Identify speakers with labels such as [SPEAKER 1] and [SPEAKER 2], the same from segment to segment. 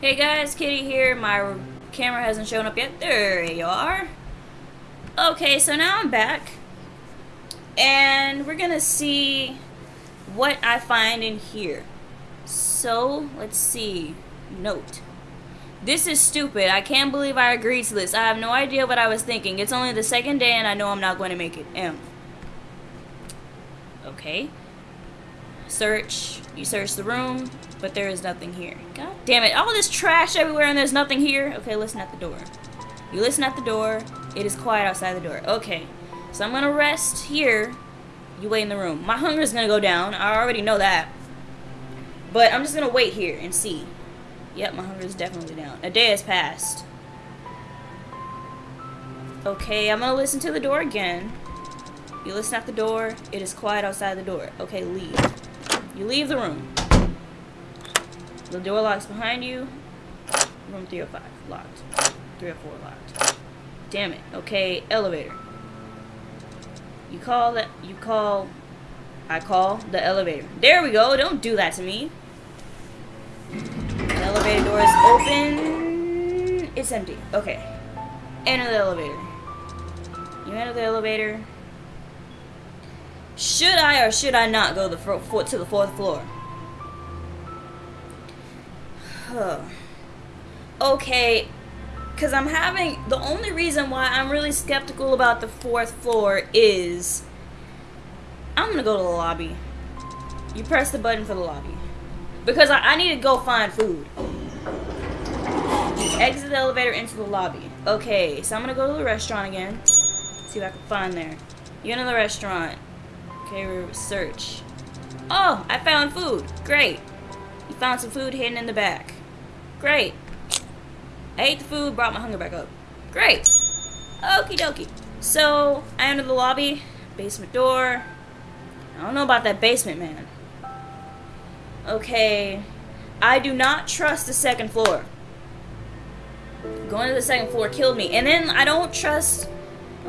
[SPEAKER 1] Hey guys, Kitty here. My camera hasn't shown up yet. There you are. Okay, so now I'm back. And we're gonna see what I find in here. So, let's see. Note. This is stupid. I can't believe I agreed to this. I have no idea what I was thinking. It's only the second day and I know I'm not going to make it. M. Okay. Search. You search the room, but there is nothing here. God damn it. All this trash everywhere and there's nothing here. Okay, listen at the door. You listen at the door. It is quiet outside the door. Okay. So I'm gonna rest here. You wait in the room. My hunger is gonna go down. I already know that. But I'm just gonna wait here and see. Yep, my hunger is definitely down. A day has passed. Okay, I'm gonna listen to the door again. You listen at the door. It is quiet outside the door. Okay, leave. You leave the room. The door locks behind you. Room 305, locked. 304, locked. Damn it. Okay, elevator. You call that, you call, I call the elevator. There we go. Don't do that to me. The elevator door is open. It's empty. Okay. Enter the elevator. You enter the elevator. Should I or should I not go the foot to the fourth floor? Huh. okay, because I'm having the only reason why I'm really skeptical about the fourth floor is I'm gonna go to the lobby. You press the button for the lobby because I, I need to go find food. Exit the elevator into the lobby. Okay, so I'm gonna go to the restaurant again. See if I can find there. You enter the restaurant. Okay, search. Oh, I found food. Great. You found some food hidden in the back. Great. I ate the food, brought my hunger back up. Great. Okie dokie. So, I enter the lobby. Basement door. I don't know about that basement, man. Okay. I do not trust the second floor. Going to the second floor killed me. And then I don't trust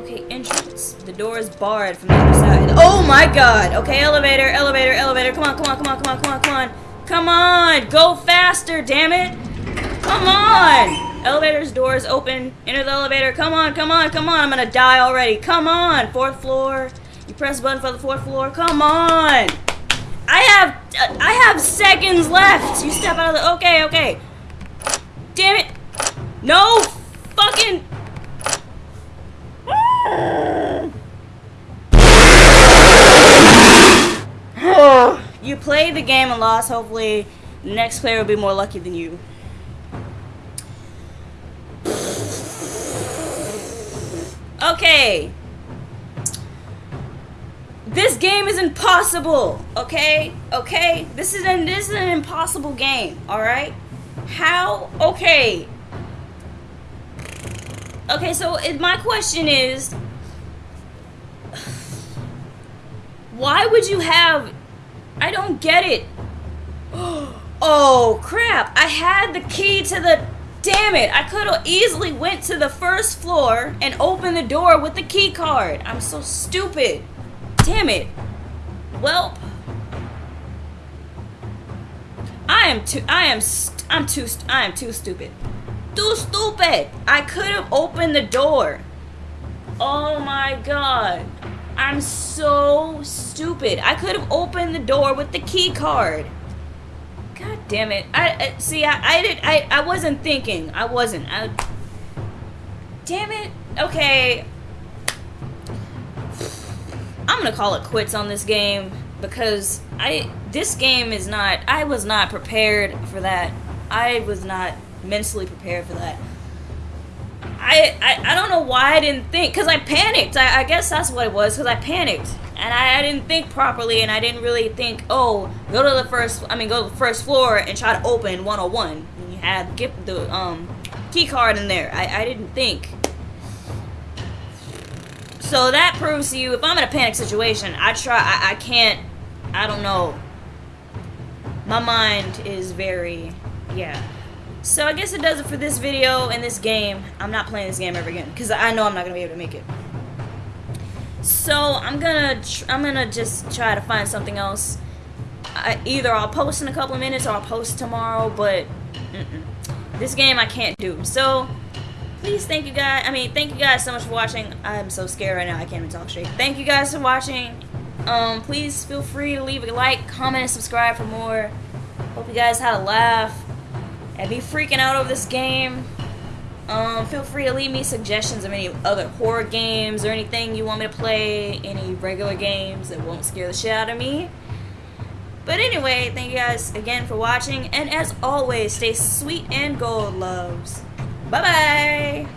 [SPEAKER 1] Okay, entrance. The door is barred from the other side. Oh my god! Okay, elevator, elevator, elevator. Come on, come on, come on, come on, come on, come on. Come on! Go faster, damn it! Come on! Elevator's door is open. Enter the elevator. Come on, come on, come on. I'm gonna die already. Come on! Fourth floor. You press button for the fourth floor. Come on! I have uh, I have seconds left. You step out of the okay, okay. Damn it! No fucking you played the game and lost. Hopefully, the next player will be more lucky than you. Okay. This game is impossible. Okay? Okay? This is an this is an impossible game. Alright? How? Okay. Okay, so it, my question is why would you have I don't get it. Oh crap! I had the key to the Damn it! I could have easily went to the first floor and opened the door with the key card. I'm so stupid. Damn it. Well, I am too I am I'm too I am too stupid. Too stupid. I could have opened the door. Oh my god. I'm so stupid. I could have opened the door with the key card. God damn it. I, I see I I did I I wasn't thinking. I wasn't. I Damn it. Okay. I'm going to call it quits on this game because I this game is not I was not prepared for that. I was not mentally prepared for that. I, I, I don't know why I didn't think, because I panicked. I, I guess that's what it was, because I panicked. And I, I didn't think properly, and I didn't really think, oh, go to the first, I mean, go to the first floor and try to open 101. And you had get the um, key card in there. I, I didn't think. So that proves to you, if I'm in a panic situation, I try, I, I can't, I don't know. My mind is very, yeah. So I guess it does it for this video and this game. I'm not playing this game ever again because I know I'm not gonna be able to make it. So I'm gonna I'm gonna just try to find something else. I, either I'll post in a couple of minutes or I'll post tomorrow. But mm -mm. This game I can't do. So, please thank you guys. I mean, thank you guys so much for watching. I'm so scared right now. I can't even talk straight. Thank you guys for watching. Um, please feel free to leave a like, comment, and subscribe for more. Hope you guys had a laugh. And be freaking out over this game. Um, feel free to leave me suggestions of any other horror games or anything you want me to play. Any regular games that won't scare the shit out of me. But anyway, thank you guys again for watching. And as always, stay sweet and gold, loves. Bye-bye.